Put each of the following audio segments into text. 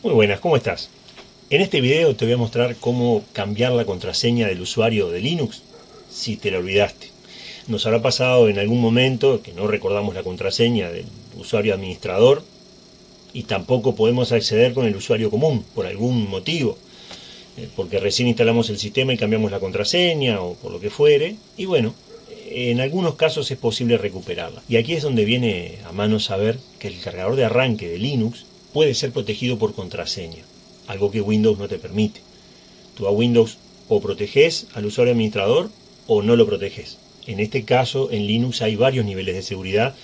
Muy buenas, ¿cómo estás? En este video te voy a mostrar cómo cambiar la contraseña del usuario de Linux si te la olvidaste. Nos habrá pasado en algún momento que no recordamos la contraseña del usuario administrador y tampoco podemos acceder con el usuario común por algún motivo. Eh, porque recién instalamos el sistema y cambiamos la contraseña o por lo que fuere. Y bueno, en algunos casos es posible recuperarla. Y aquí es donde viene a mano saber que el cargador de arranque de Linux puede ser protegido por contraseña, algo que Windows no te permite. Tú a Windows o proteges al usuario administrador o no lo proteges. En este caso, en Linux hay varios niveles de seguridad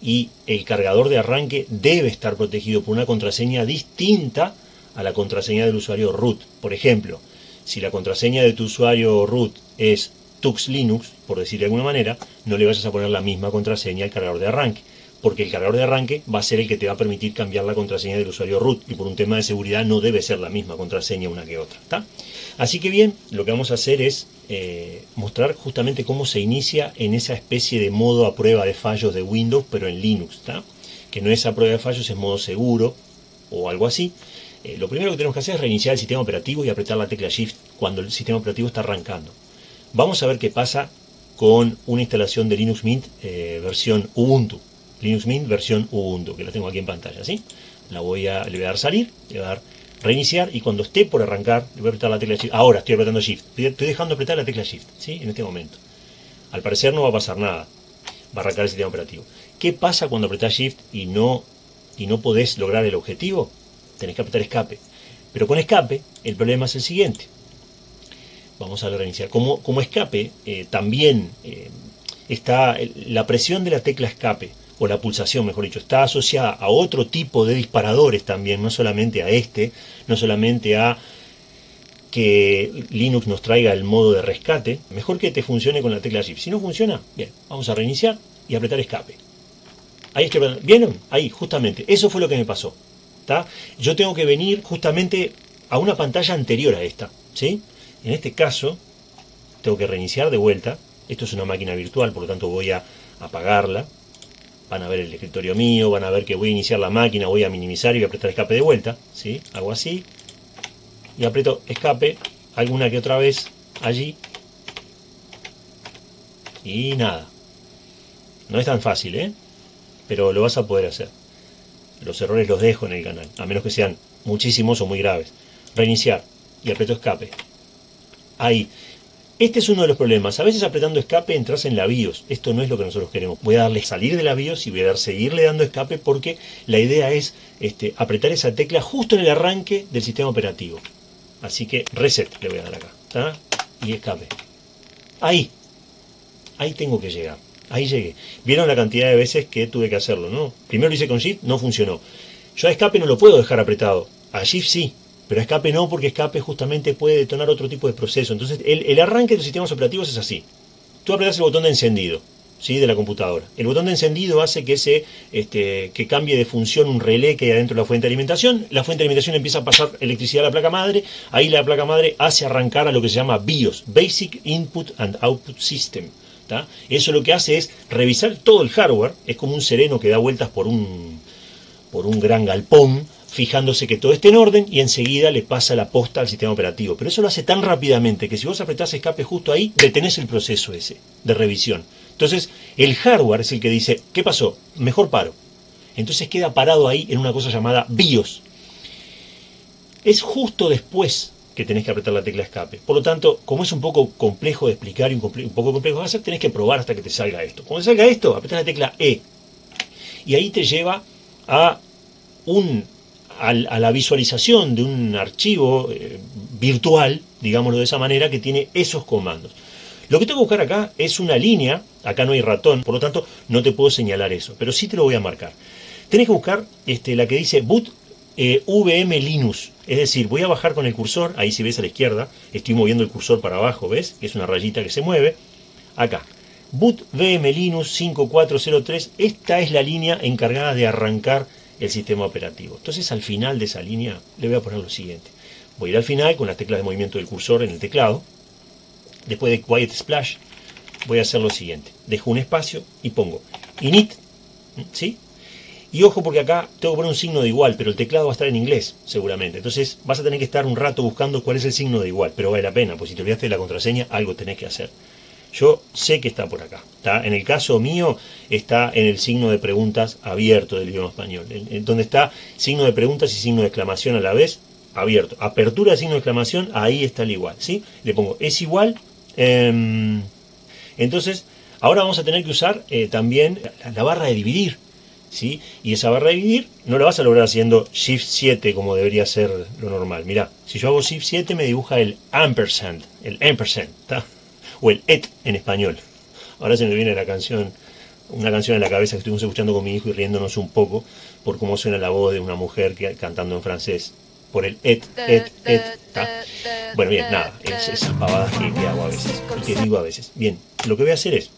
y el cargador de arranque debe estar protegido por una contraseña distinta a la contraseña del usuario root. Por ejemplo, si la contraseña de tu usuario root es Tux Linux, por decir de alguna manera, no le vayas a poner la misma contraseña al cargador de arranque porque el cargador de arranque va a ser el que te va a permitir cambiar la contraseña del usuario root y por un tema de seguridad no debe ser la misma contraseña una que otra. Así que bien, lo que vamos a hacer es eh, mostrar justamente cómo se inicia en esa especie de modo a prueba de fallos de Windows, pero en Linux, que no es a prueba de fallos, es modo seguro o algo así. Eh, lo primero que tenemos que hacer es reiniciar el sistema operativo y apretar la tecla Shift cuando el sistema operativo está arrancando. Vamos a ver qué pasa con una instalación de Linux Mint eh, versión Ubuntu. Linux Mint versión Ubuntu, que la tengo aquí en pantalla, ¿sí? La voy a, le voy a dar salir, le voy a dar reiniciar y cuando esté por arrancar, le voy a apretar la tecla Shift. Ahora estoy apretando Shift, estoy dejando apretar la tecla Shift, ¿sí? En este momento. Al parecer no va a pasar nada, va a arrancar el sistema operativo. ¿Qué pasa cuando apretás Shift y no, y no podés lograr el objetivo? Tenés que apretar escape. Pero con escape, el problema es el siguiente. Vamos a reiniciar. Como, escape, eh, también eh, está la presión de la tecla escape o la pulsación, mejor dicho, está asociada a otro tipo de disparadores también, no solamente a este, no solamente a que Linux nos traiga el modo de rescate, mejor que te funcione con la tecla Shift. Si no funciona, bien, vamos a reiniciar y apretar escape. Ahí estoy, ¿vieron? Ahí, justamente, eso fue lo que me pasó. Yo tengo que venir justamente a una pantalla anterior a esta, ¿sí? En este caso, tengo que reiniciar de vuelta. Esto es una máquina virtual, por lo tanto voy a apagarla van a ver el escritorio mío, van a ver que voy a iniciar la máquina, voy a minimizar y voy a apretar escape de vuelta, ¿sí? Hago así y aprieto escape alguna que otra vez allí y nada. No es tan fácil, ¿eh? Pero lo vas a poder hacer. Los errores los dejo en el canal, a menos que sean muchísimos o muy graves. Reiniciar y aprieto escape. Ahí. Este es uno de los problemas. A veces apretando escape entras en la BIOS. Esto no es lo que nosotros queremos. Voy a darle salir de la BIOS y voy a dar seguirle dando escape porque la idea es este, apretar esa tecla justo en el arranque del sistema operativo. Así que reset le voy a dar acá. Y escape. Ahí. Ahí tengo que llegar. Ahí llegué. Vieron la cantidad de veces que tuve que hacerlo, ¿no? Primero lo hice con Shift, no funcionó. Yo a escape no lo puedo dejar apretado. A Shift sí. Pero escape no, porque escape justamente puede detonar otro tipo de proceso. Entonces, el, arranque de los sistemas operativos es así. Tú apretas el botón de encendido ¿sí? de la computadora. El botón de encendido hace que, se, este, que cambie de función un relé que hay adentro de la fuente de alimentación. La fuente de alimentación empieza a pasar electricidad a la placa madre. Ahí la placa madre hace arrancar a lo que se llama BIOS, Basic Input and Output System. Eso lo que hace es revisar todo el hardware. Es como un sereno que da vueltas por un, por un gran galpón fijándose que todo esté en orden y enseguida le pasa la posta al sistema operativo. Pero eso lo hace tan rápidamente que si vos apretás escape justo ahí, detenés el proceso ese de revisión. Entonces, el hardware es el que dice, ¿qué pasó? Mejor paro. Entonces queda parado ahí en una cosa llamada BIOS. Es justo después que tenés que apretar la tecla escape. Por lo tanto, como es un poco complejo de explicar y un, poco complejo de hacer, tenés que probar hasta que te salga esto. Cuando salga esto, apretás la tecla E. Y ahí te lleva a un a, la visualización de un archivo eh, virtual, digámoslo de esa manera, que tiene esos comandos. Lo que tengo que buscar acá es una línea, acá no hay ratón, por lo tanto no te puedo señalar eso, pero sí te lo voy a marcar. Tenés que buscar este, la que dice boot eh, VM Linux, es decir, voy a bajar con el cursor, ahí si ves a la izquierda, estoy moviendo el cursor para abajo, ¿ves? Es una rayita que se mueve, acá. Boot VM Linux 5403, esta es la línea encargada de arrancar el sistema operativo. Entonces al final de esa línea le voy a poner lo siguiente. Voy a ir al final con las teclas de movimiento del cursor en el teclado. Después de Quiet Splash voy a hacer lo siguiente. Dejo un espacio y pongo init, ¿sí? Y ojo porque acá tengo que poner un signo de igual, pero el teclado va a estar en inglés, seguramente. Entonces vas a tener que estar un rato buscando cuál es el signo de igual, pero vale la pena, pues si te olvidaste de la contraseña, algo tenés que hacer. Yo sé que está por acá. ¿está? En el caso mío está en el signo de preguntas abierto del idioma español, donde está signo de preguntas y signo de exclamación a la vez abierto. Apertura signo de exclamación, ahí está el igual. ¿sí? Le pongo es igual. Em, entonces, ahora vamos a tener que usar eh, también la barra de dividir. ¿sí? Y esa barra de dividir no la vas a lograr haciendo Shift 7 como debería ser lo normal. Mirá, si yo hago Shift 7 me dibuja el ampersand, el ampersand, o el et en español. Ahora se me viene la canción, una canción en la cabeza que estuvimos escuchando con mi hijo y riéndonos un poco por cómo suena la voz de una mujer que, cantando en francés. Por el et, et, et, Bueno, bien, nada, es esas pavadas que, hago a veces, y que digo a veces. Bien, lo que voy a hacer es,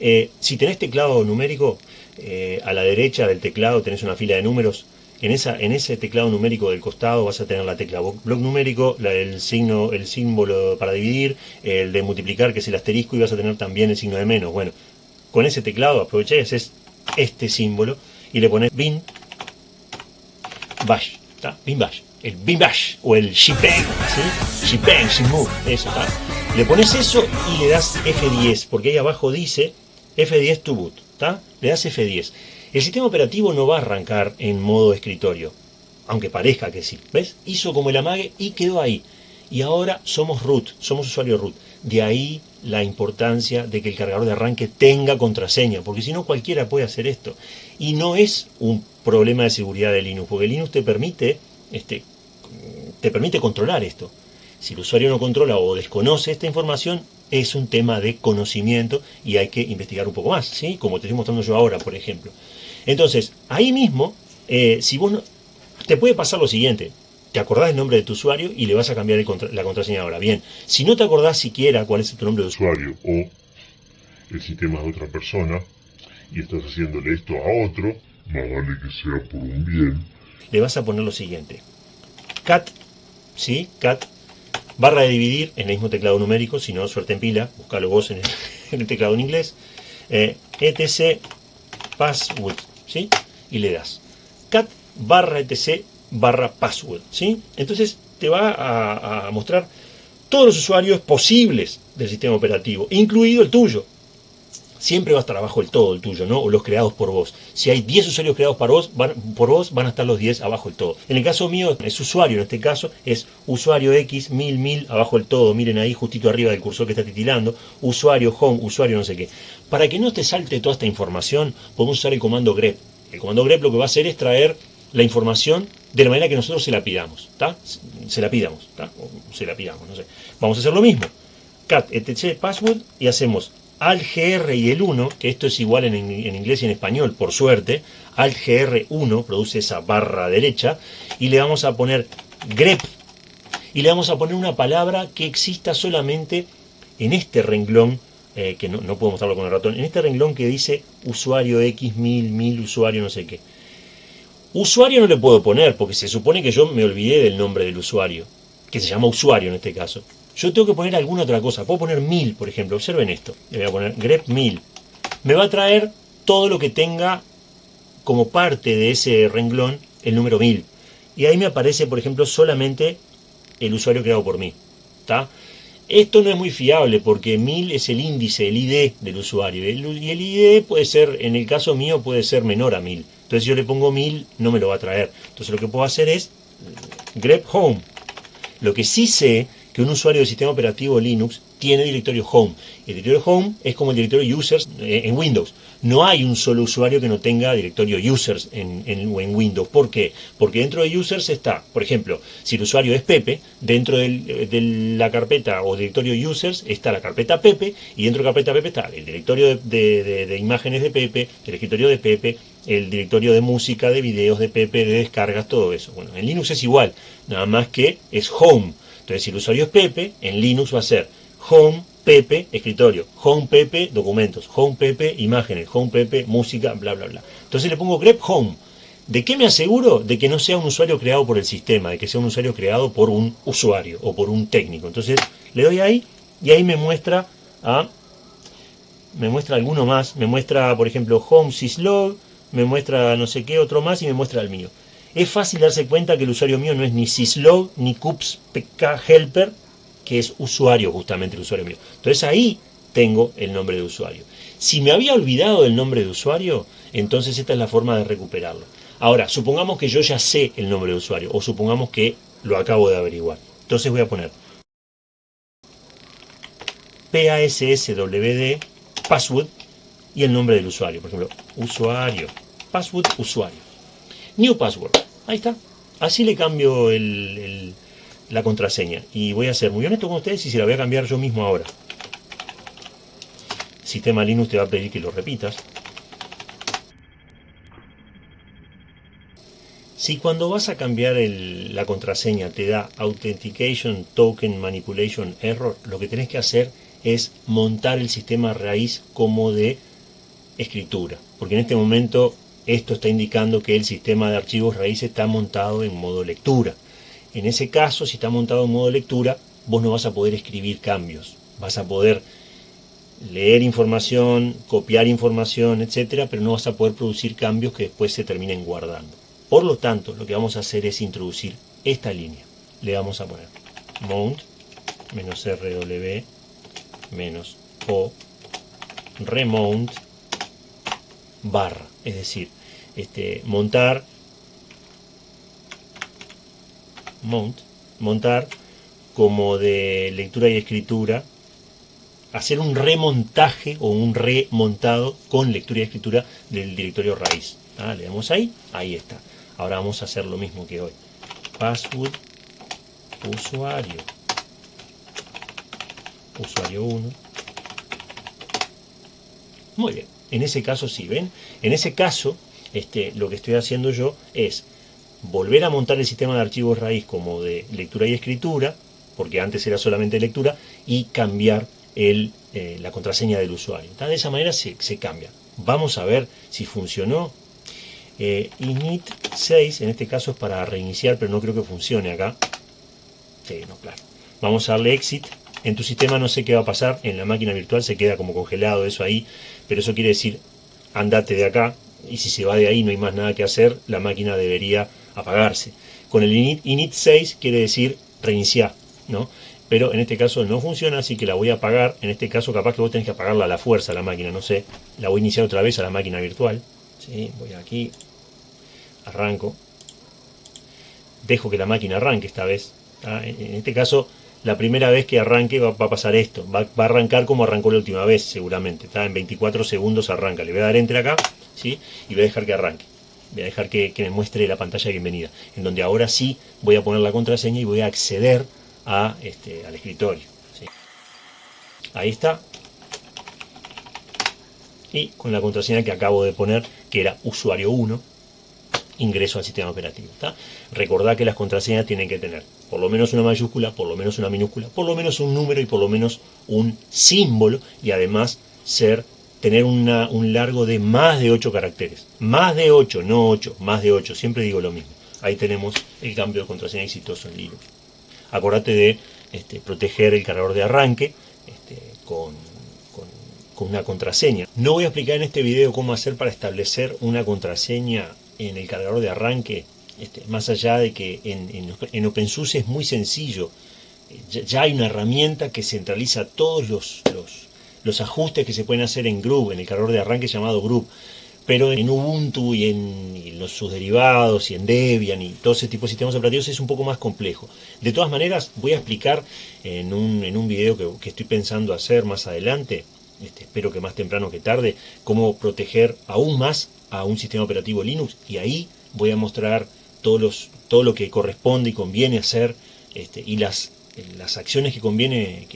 eh, si tenés teclado numérico, eh, a la derecha del teclado tenés una fila de números. En, esa, en ese teclado numérico del costado vas a tener la tecla bloc numérico, el, signo, el símbolo para dividir, el de multiplicar que es el asterisco y vas a tener también el signo de menos. Bueno, con ese teclado aprovechás es este símbolo y le pones bin bash, bin bash, el bin bash o el shipeng, ¿sí? shipeng, shimuk, eso, Le pones eso y le das F10 porque ahí abajo dice F10 to boot. Le das F10. El sistema operativo no va a arrancar en modo escritorio, aunque parezca que sí. ¿Ves? Hizo como el amague y quedó ahí. Y ahora somos root, somos usuario root. De ahí la importancia de que el cargador de arranque tenga contraseña, porque si no cualquiera puede hacer esto. Y no es un problema de seguridad de Linux, porque Linux te permite, este, te permite controlar esto. Si el usuario no controla o desconoce esta información, es un tema de conocimiento y hay que investigar un poco más, ¿sí? Como te estoy mostrando yo ahora, por ejemplo. Entonces, ahí mismo, eh, si vos no, te puede pasar lo siguiente, te acordás el nombre de tu usuario y le vas a cambiar la contraseña ahora. Bien, si no te acordás siquiera cuál es tu nombre de usuario o el sistema de otra persona y estás haciéndole esto a otro, más vale que sea por un bien, le vas a poner lo siguiente. Cat, ¿sí? Cat Barra de dividir en el mismo teclado numérico, si no, suerte en pila, buscalo vos en el, teclado en inglés. Eh, etc password, ¿sí? Y le das cat barra etc barra password, ¿sí? Entonces te va a mostrar todos los usuarios posibles del sistema operativo, incluido el tuyo siempre va a estar abajo el todo, el tuyo, ¿no? O los creados por vos. Si hay 10 usuarios creados por vos, van, por vos, van a estar los 10 abajo el todo. En el caso mío, es usuario, en este caso, es usuario X, 1000, 1000, abajo el todo. Miren ahí, justito arriba del cursor que está titilando. Usuario, home, usuario, no sé qué. Para que no te salte toda esta información, podemos usar el comando grep. El comando grep lo que va a hacer es traer la información de la manera que nosotros se la pidamos, ¿está? Se la pidamos, ¿está? se la pidamos, no sé. Vamos a hacer lo mismo. cat etc password y hacemos al GR y el 1, que esto es igual en, inglés y en español, por suerte, al GR1 produce esa barra derecha, y le vamos a poner grep, y le vamos a poner una palabra que exista solamente en este renglón, eh, que no, no puedo mostrarlo con el ratón, en este renglón que dice usuario X, mil, mil, usuario, no sé qué. Usuario no le puedo poner, porque se supone que yo me olvidé del nombre del usuario, que se llama usuario en este caso. Yo tengo que poner alguna otra cosa. Puedo poner 1000, por ejemplo. Observen esto. Le voy a poner grep 1000. Me va a traer todo lo que tenga como parte de ese renglón el número 1000. Y ahí me aparece, por ejemplo, solamente el usuario creado por mí. ¿Está? Esto no es muy fiable porque 1000 es el índice, el ID del usuario. Y el ID puede ser, en el caso mío, puede ser menor a 1000. Entonces si yo le pongo 1000, no me lo va a traer. Entonces lo que puedo hacer es grep home. Lo que sí sé que un usuario del sistema operativo Linux tiene directorio home. El directorio home es como el directorio users eh, en Windows. No hay un solo usuario que no tenga directorio users en, en, Windows. ¿Por qué? Porque dentro de users está, por ejemplo, si el usuario es Pepe, dentro de la carpeta o directorio users está la carpeta Pepe y dentro de la carpeta Pepe está el directorio de, de imágenes de Pepe, el escritorio de Pepe, el directorio de música, de videos de Pepe, de descargas, todo eso. Bueno, en Linux es igual, nada más que es home. Entonces, si el usuario es Pepe, en Linux va a ser home Pepe escritorio, home Pepe documentos, home Pepe imágenes, home Pepe música, bla, bla, bla. Entonces le pongo grep home. ¿De qué me aseguro? De que no sea un usuario creado por el sistema, de que sea un usuario creado por un usuario o por un técnico. Entonces le doy ahí y ahí me muestra a, me muestra alguno más, me muestra por ejemplo home syslog, me muestra no sé qué, otro más y me muestra el mío. Es fácil darse cuenta que el usuario mío no es ni syslog ni cups pk helper, que es usuario justamente el usuario mío. Entonces ahí tengo el nombre de usuario. Si me había olvidado del nombre de usuario, entonces esta es la forma de recuperarlo. Ahora, supongamos que yo ya sé el nombre de usuario, o supongamos que lo acabo de averiguar. Entonces voy a poner PASSWD password y el nombre del usuario. Por ejemplo, usuario, password, usuario. New password. Ahí está. Así le cambio la contraseña. Y voy a ser muy honesto con ustedes y se la voy a cambiar yo mismo ahora. Sistema Linux te va a pedir que lo repitas. Si cuando vas a cambiar la contraseña te da Authentication Token Manipulation Error, lo que tenés que hacer es montar el sistema raíz como de escritura. Porque en este momento esto está indicando que el sistema de archivos raíz está montado en modo lectura. En ese caso, si está montado en modo lectura, vos no vas a poder escribir cambios. Vas a poder leer información, copiar información, etcétera, pero no vas a poder producir cambios que después se terminen guardando. Por lo tanto, lo que vamos a hacer es introducir esta línea. Le vamos a poner mount rw o remount barra, es decir, este, montar mount, montar como de lectura y escritura hacer un remontaje o un remontado con lectura y escritura del directorio raíz. Ah, le damos ahí, ahí está. Ahora vamos a hacer lo mismo que hoy. Password, usuario, usuario 1. Muy bien, en ese caso sí, ¿ven? En ese caso, este, lo que estoy haciendo yo es volver a montar el sistema de archivos raíz como de lectura y escritura, porque antes era solamente lectura, y cambiar eh, la contraseña del usuario. De esa manera se, cambia. Vamos a ver si funcionó. Eh, init 6, en este caso es para reiniciar, pero no creo que funcione acá. No, claro. Vamos a darle exit. En tu sistema no sé qué va a pasar, en la máquina virtual se queda como congelado eso ahí, pero eso quiere decir andate de acá, y si se va de ahí no hay más nada que hacer, la máquina debería apagarse. Con el init, init 6 quiere decir reiniciar, ¿no? pero en este caso no funciona, así que la voy a apagar. En este caso capaz que vos tenés que apagarla a la fuerza la máquina, no sé. La voy a iniciar otra vez a la máquina virtual. ¿sí? Voy aquí, arranco. Dejo que la máquina arranque esta vez. En este caso, la primera vez que arranque va, a pasar esto. Va, a arrancar como arrancó la última vez, seguramente. ¿está? En 24 segundos arranca. Le voy a dar enter acá y voy a dejar que arranque. Voy a dejar que, que me muestre la pantalla de bienvenida. En donde ahora sí voy a poner la contraseña y voy a acceder a, este, al escritorio. Ahí está. Y con la contraseña que acabo de poner, que era usuario 1, ingreso al sistema operativo. ¿está? Recordad que las contraseñas tienen que tener por lo menos una mayúscula, por lo menos una minúscula, por lo menos un número y por lo menos un símbolo y además ser tener un largo de más de 8 caracteres. Más de 8, no 8, más de 8. Siempre digo lo mismo. Ahí tenemos el cambio de contraseña exitoso en Linux acordate de este, proteger el cargador de arranque este, con, una contraseña. No voy a explicar en este video cómo hacer para establecer una contraseña en el cargador de arranque, este, más allá de que en, OpenSUSE es muy sencillo. Ya, hay una herramienta que centraliza todos los, los, los ajustes que se pueden hacer en Groove, en el cargador de arranque llamado Groove pero en Ubuntu y en los, sus derivados y en Debian y todo ese tipo de sistemas operativos es un poco más complejo. De todas maneras, voy a explicar en un, en un video que, estoy pensando hacer más adelante, este, espero que más temprano que tarde, cómo proteger aún más a un sistema operativo Linux y ahí voy a mostrar todos los, todo lo que corresponde y conviene hacer este, y las, las acciones que conviene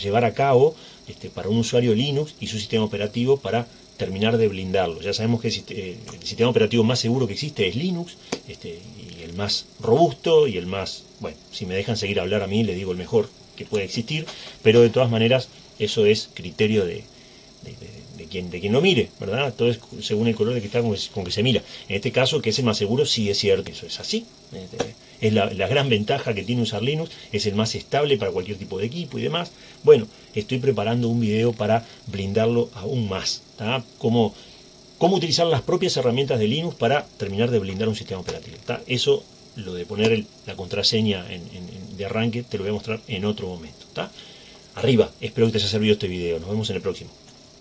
llevar a cabo este, para un usuario Linux y su sistema operativo para terminar de blindarlo. Ya sabemos que el sistema operativo más seguro que existe es Linux, este, y el más robusto y el más, bueno, si me dejan seguir hablar a mí, le digo el mejor que puede existir, pero de todas maneras eso es criterio de, quien, de quien lo mire, ¿verdad? Todo es según el color de cristal con, con que se mira. En este caso, que es el más seguro, sí es cierto, eso es así. Este, es la, gran ventaja que tiene usar Linux, es el más estable para cualquier tipo de equipo y demás. Bueno, estoy preparando un video para blindarlo aún más, como cómo utilizar las propias herramientas de Linux para terminar de blindar un sistema operativo. Eso, lo de poner la contraseña de arranque, te lo voy a mostrar en otro momento. Arriba, espero que te haya servido este video. Nos vemos en el próximo.